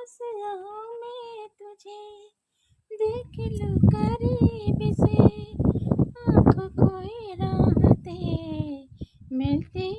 पास आऊँ मैं तुझे देख लूँ करीब से। आँखों को राहत है मिलती